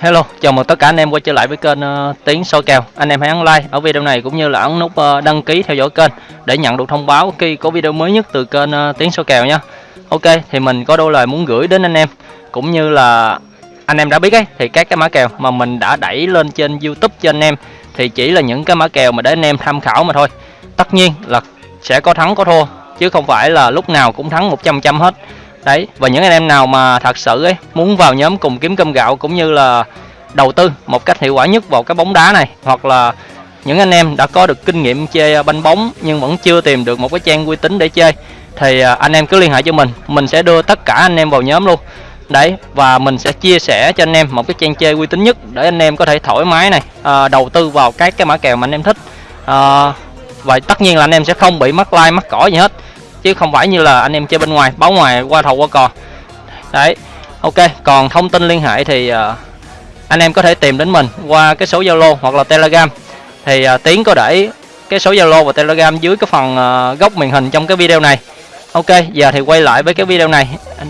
Hello, chào mừng tất cả anh em quay trở lại với kênh ờ, uh, Tiến soi kèo. Anh em hãy ấn like ở video này cũng như là ấn nút uh, đăng ký theo dõi kênh để nhận được thông báo khi có video mới nhất từ kênh ờ, uh, Tiến soi kèo nha. Ok, thì mình có đôi lời muốn gửi đến anh em cũng như là anh em đã biết ấy thì các cái mã kèo mà mình đã đẩy lên trên YouTube cho anh em thì chỉ là những cái mã kèo mà để anh em tham khảo mà thôi. Tất nhiên là sẽ có thắng có thua chứ không phải là lúc nào cũng thắng 100% hết đấy và những anh em nào mà thật sự ấy muốn vào nhóm cùng kiếm cơm gạo cũng như là đầu tư một cách hiệu quả nhất vào cái bóng đá này hoặc là những anh em đã có được kinh nghiệm chơi banh bóng nhưng vẫn chưa tìm được một cái trang uy tín để chơi thì à, anh em cứ liên hệ cho mình mình sẽ đưa tất cả anh em vào nhóm luôn. Đấy và mình sẽ chia sẻ cho anh em một cái trang chơi uy tín nhất để anh em có thể thoải mái này à, đầu tư vào các cái mã kèo mà anh em thích. À, và tất nhiên là anh em sẽ không bị mắc like mắc cỏ gì hết chứ không phải như là anh em chơi bên ngoài báo ngoài qua thầu qua cò. Đấy ok còn thông tin liên hệ thì uh, anh em có thể tìm đến mình qua cái số zalo hoặc là telegram. Thì uh, tiến có để cái số zalo và telegram dưới cái phần uh, góc màn hình trong cái video này. Ok giờ thì quay lại với cái video này.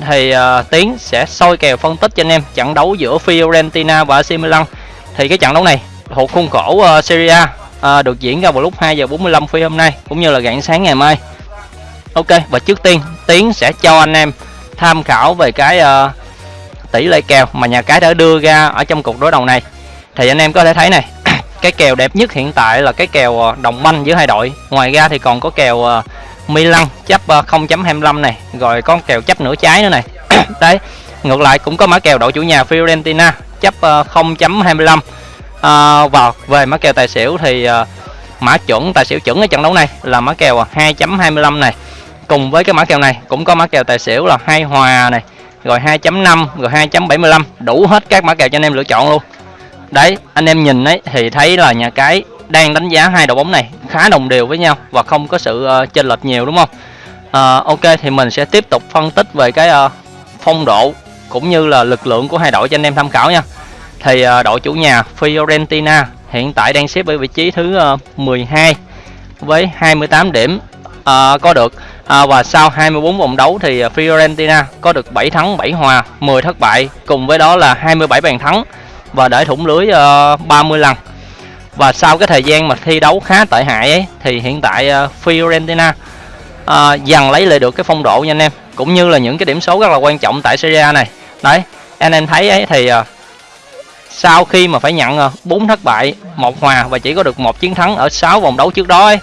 Thì uh, tiến sẽ soi kèo phân tích cho anh em trận đấu giữa fiorentina và ac milan. Thì cái trận đấu này thuộc khuôn khổ uh, serie a uh, được diễn ra vào lúc 2 giờ 45 phút hôm nay cũng như là rạng sáng ngày mai. Ok và trước tiên Tiến sẽ cho anh em tham khảo về cái uh, tỷ lệ kèo mà nhà cái đã đưa ra ở trong cuộc đối đầu này. Thì anh em có thể thấy này cái kèo đẹp nhất hiện tại là cái kèo ờ, đồng banh giữa hai đội. Ngoài ra thì còn có kèo ờ, uh, Milan chấp uh, 0.25 này rồi có kèo chấp nửa trái nữa này. Đấy ngược lại cũng có mã kèo đội chủ nhà Fiorentina chấp uh, 0.25 uh, vào về mã kèo tài xỉu thì uh, mã chuẩn tài xỉu chuẩn ở trận đấu này là mã kèo 2.25 này cùng với cái mã kèo này cũng có mã kèo tài xỉu là hai hòa này rồi 2.5 rồi 2.75 đủ hết các mã kèo cho anh em lựa chọn luôn. Đấy anh em nhìn ấy thì thấy là nhà cái đang đánh giá hai đội bóng này khá đồng đều với nhau và không có sự uh, chênh lệch nhiều đúng không? Uh, ok thì mình sẽ tiếp tục phân tích về cái uh, phong độ cũng như là lực lượng của hai đội cho anh em tham khảo nha. Thì uh, đội chủ nhà Fiorentina hiện tại đang xếp ở vị trí thứ uh, 12 với 28 điểm uh, có được. Uh, và sau 24 vòng đấu thì Fiorentina có được 7 thắng 7 hòa 10 thất bại cùng với đó là 27 bàn thắng và để thủng lưới ờ, uh, 30 lần. Và sau cái thời gian mà thi đấu khá tệ hại ấy thì hiện tại uh, Fiorentina uh, dần lấy lại được cái phong độ nha anh em cũng như là những cái điểm số rất là quan trọng tại Serie A này. Đấy anh em thấy ấy thì uh, sau khi mà phải nhận 4 thất bại một hòa và chỉ có được một chiến thắng ở 6 vòng đấu trước đó ấy,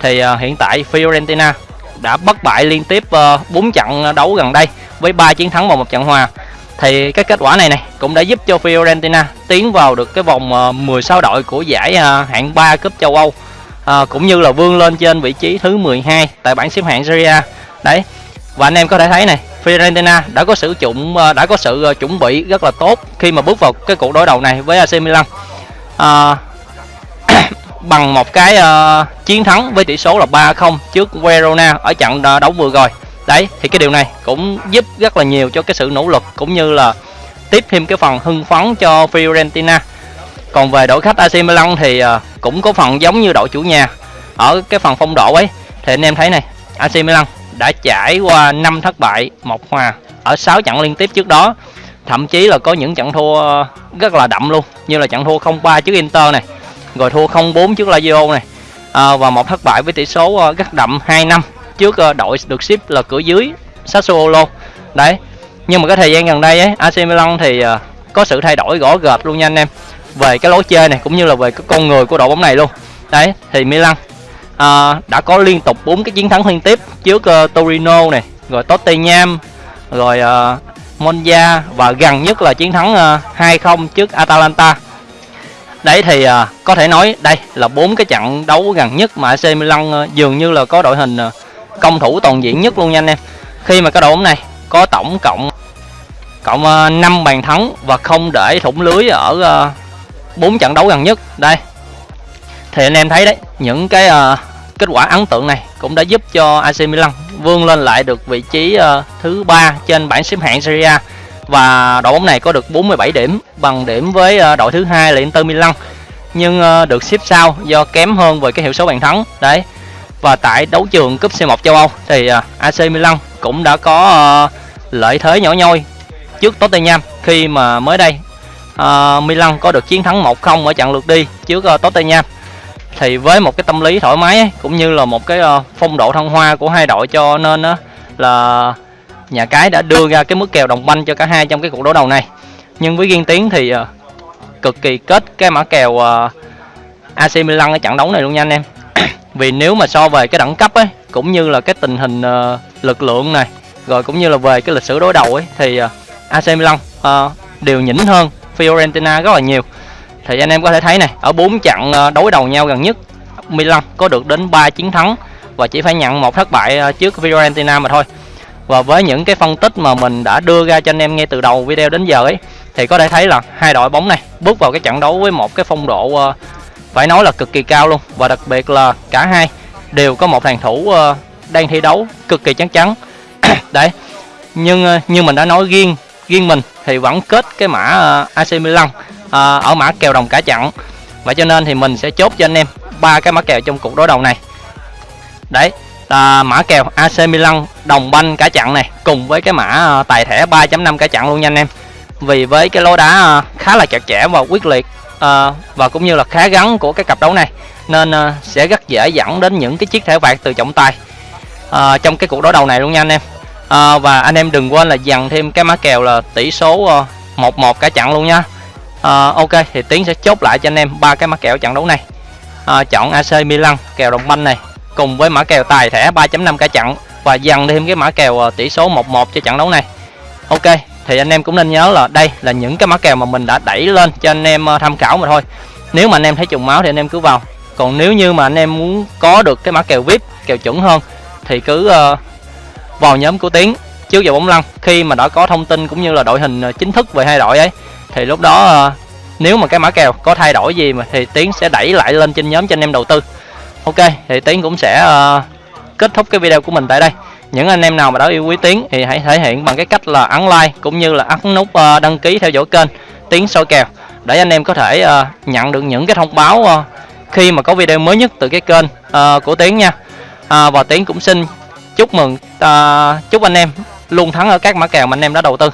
thì uh, hiện tại Fiorentina đã bất bại liên tiếp ờ, uh, 4 trận đấu gần đây với 3 chiến thắng và một trận hòa. Thì cái kết quả này này cũng đã giúp cho Fiorentina tiến vào được cái vòng ờ, uh, 16 đội của giải uh, hạng 3 cúp châu Âu uh, cũng như là vươn lên trên vị trí thứ 12 tại bảng xếp hạng Serie A. Đấy và anh em có thể thấy này Fiorentina đã có sử dụng uh, đã có sự uh, chuẩn bị rất là tốt khi mà bước vào cái cuộc đối đầu này với AC Milan. Uh, bằng một cái uh, chiến thắng với tỷ số là 3-0 trước Verona ở trận uh, đấu vừa rồi. Đấy, thì cái điều này cũng giúp rất là nhiều cho cái sự nỗ lực cũng như là tiếp thêm cái phần hưng phấn cho Fiorentina. Còn về đội khách AC Milan thì uh, cũng có phần giống như đội chủ nhà ở cái phần phong độ ấy. Thì anh em thấy này, AC Milan đã trải qua 5 thất bại, một hòa ở 6 trận liên tiếp trước đó. Thậm chí là có những trận thua rất là đậm luôn, như là trận thua 0-3 trước Inter này rồi thua 0-4 trước Lazio này. À, và một thất bại với tỷ số à, uh, rất đậm 2 năm trước uh, đội được ship là cửa dưới Sassuolo. Đấy nhưng mà cái thời gian gần đây ấy AC Milan thì uh, có sự thay đổi rõ rệt luôn nha anh em về cái lối chơi này cũng như là về cái con người của đội bóng này luôn. Đấy thì Milan uh, đã có liên tục bốn cái chiến thắng liên tiếp trước uh, Torino này rồi Tottenham rồi uh, Monza và gần nhất là chiến thắng uh, 2-0 trước Atalanta đấy thì à, có thể nói đây là bốn cái trận đấu gần nhất mà AC Milan à, dường như là có đội hình à, công thủ toàn diện nhất luôn nha anh em. Khi mà cái đội bóng này có tổng cộng cộng ờ, à, 5 bàn thắng và không để thủng lưới ở à, 4 trận đấu gần nhất. Đây thì anh em thấy đấy những cái à, kết quả ấn tượng này cũng đã giúp cho AC Milan vươn lên lại được vị trí uh, thứ ba trên bảng xếp hạng Serie A và đội bóng này có được 47 điểm bằng điểm với ờ, đội thứ hai là Inter Milan. Nhưng ờ, được xếp sau do kém hơn về cái hiệu số bàn thắng. Đấy. Và tại đấu trường cúp C1 châu Âu thì ờ, AC Milan cũng đã có lợi thế nhỏ nhoi trước Tottenham khi mà mới đây uh, Milan có được chiến thắng 1-0 ở trận lượt đi trước uh, Tottenham. Thì với một cái tâm lý thoải mái ấy, cũng như là một cái uh, phong độ thăng hoa của hai đội cho nên uh, là nhà cái đã đưa ra cái mức kèo đồng banh cho cả hai trong cái cuộc đấu đầu này. Nhưng với riêng tiến thì uh, cực kỳ kết cái mã kèo ờ, uh, AC Milan ở trận đấu này luôn nha anh em. Vì nếu mà so về cái đẳng cấp ấy cũng như là cái tình hình uh, lực lượng này rồi cũng như là về cái lịch sử đối đầu ấy thì uh, AC Milan uh, đều nhỉnh hơn Fiorentina rất là nhiều. Thì anh em có thể thấy này ở bốn trận uh, đối đầu nhau gần nhất Milan có được đến 3 chiến thắng và chỉ phải nhận một thất bại uh, trước Fiorentina mà thôi và với những cái phân tích mà mình đã đưa ra cho anh em ngay từ đầu video đến giờ ấy, thì có thể thấy là hai đội bóng này bước vào cái trận đấu với một cái phong độ ờ, phải nói là cực kỳ cao luôn. Và đặc biệt là cả hai đều có một hàng thủ ờ, đang thi đấu cực kỳ chắc chắn. Đấy, nhưng ờ, như mình đã nói riêng riêng mình thì vẫn kết cái mã AC Milan ở mã kèo đồng cả trận và cho nên thì mình sẽ chốt cho anh em ba cái mã kèo trong cuộc đối đầu này. Đấy à, mã kèo AC Milan đồng banh cả trận này cùng với cái mã à, tài thẻ 3.5 cả trận luôn nha anh em. Vì với cái lối đá à, khá là chặt chẽ và quyết liệt à, và cũng như là khá gắn của cái cặp đấu này nên à, sẽ rất dễ dẫn đến những cái chiếc thẻ vàng từ trọng tài à, trong cái cuộc đối đầu này luôn nha anh em. À, và anh em đừng quên là dằn thêm cái mã kèo là tỷ số à, một uh, một cả trận luôn nha. À, ok thì tiến sẽ chốt lại cho anh em ba cái mã kèo trận đấu này. À, chọn AC Milan kèo đồng banh này cùng với mã kèo tài thẻ 3.5 cả trận và dằn thêm cái mã kèo ờ, tỷ số 1-1 cho trận đấu này. Ok, thì anh em cũng nên nhớ là đây là những cái mã kèo mà mình đã đẩy lên cho anh em ờ, tham khảo mà thôi. Nếu mà anh em thấy trùng máu thì anh em cứ vào. Còn nếu như mà anh em muốn có được cái mã kèo vip, kèo chuẩn hơn thì cứ ờ, vào nhóm của tiến trước giờ bóng lăn. Khi mà đã có thông tin cũng như là đội hình chính thức về hai đội ấy, thì lúc đó nếu mà cái mã kèo có thay đổi gì mà thì tiến sẽ đẩy lại lên trên nhóm cho anh em đầu tư ok thì tiến cũng sẽ uh, kết thúc cái video của mình tại đây. Những anh em nào mà đã yêu quý tiến thì hãy thể hiện bằng cái cách là ấn like cũng như là ấn nút uh, đăng ký theo dõi kênh tiến soi kèo để anh em có thể uh, nhận được những cái thông báo uh, khi mà có video mới nhất từ cái kênh uh, của tiến nha. Uh, và tiến cũng xin chúc mừng uh, chúc anh em luôn thắng ở các mã kèo mà anh em đã đầu tư.